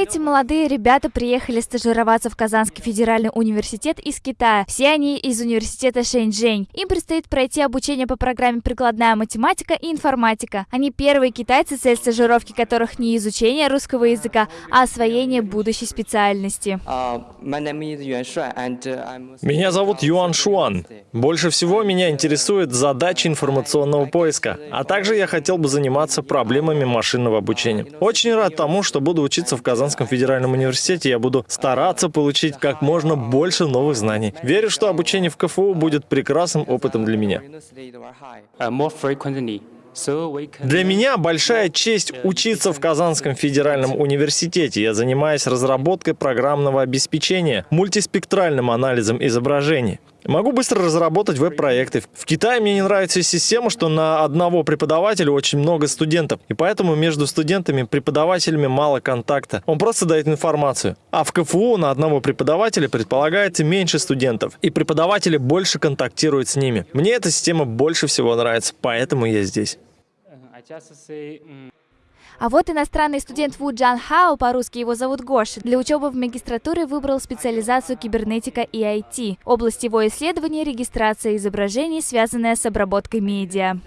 Эти молодые ребята приехали стажироваться в Казанский федеральный университет из Китая. Все они из университета Шэньчжэнь. Им предстоит пройти обучение по программе «Прикладная математика и информатика». Они первые китайцы, цель стажировки которых не изучение русского языка, а освоение будущей специальности. Меня зовут Юан Шуан. Больше всего меня интересует задача информационного поиска, а также я хотел бы заниматься проблемами машинного обучения. Очень рад тому, что буду учиться в Казанском Казанском федеральном университете я буду стараться получить как можно больше новых знаний. Верю, что обучение в КФУ будет прекрасным опытом для меня. Для меня большая честь учиться в Казанском федеральном университете. Я занимаюсь разработкой программного обеспечения, мультиспектральным анализом изображений. Могу быстро разработать веб-проекты. В Китае мне не нравится система, что на одного преподавателя очень много студентов, и поэтому между студентами и преподавателями мало контакта. Он просто дает информацию. А в КФУ на одного преподавателя предполагается меньше студентов, и преподаватели больше контактируют с ними. Мне эта система больше всего нравится, поэтому я здесь. А вот иностранный студент Ву Джан Хао, по-русски его зовут Гоша, для учебы в магистратуре выбрал специализацию кибернетика и IT. Область его исследования – регистрация изображений, связанная с обработкой медиа.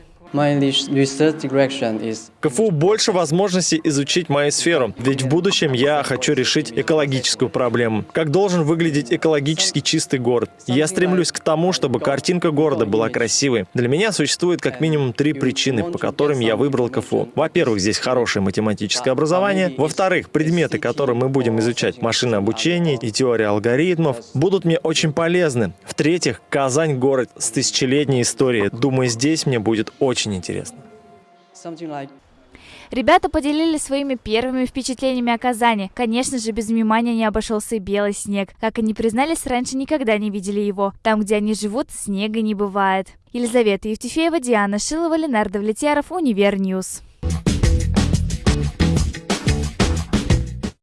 КФУ больше возможностей изучить мою сферу, ведь в будущем я хочу решить экологическую проблему. Как должен выглядеть экологически чистый город? Я стремлюсь к тому, чтобы картинка города была красивой. Для меня существует как минимум три причины, по которым я выбрал КФУ. Во-первых, здесь хорошее математическое образование. Во-вторых, предметы, которые мы будем изучать, машинное обучение и теория алгоритмов, будут мне очень полезны. В-третьих, Казань – город с тысячелетней историей. Думаю, здесь мне будет очень очень интересно. Ребята поделились своими первыми впечатлениями о Казани. Конечно же, без внимания не обошелся и белый снег. Как они признались, раньше никогда не видели его. Там, где они живут, снега не бывает. Елизавета Евтефеева, Диана Шилова, Ленардо Влетьяров, Univer News.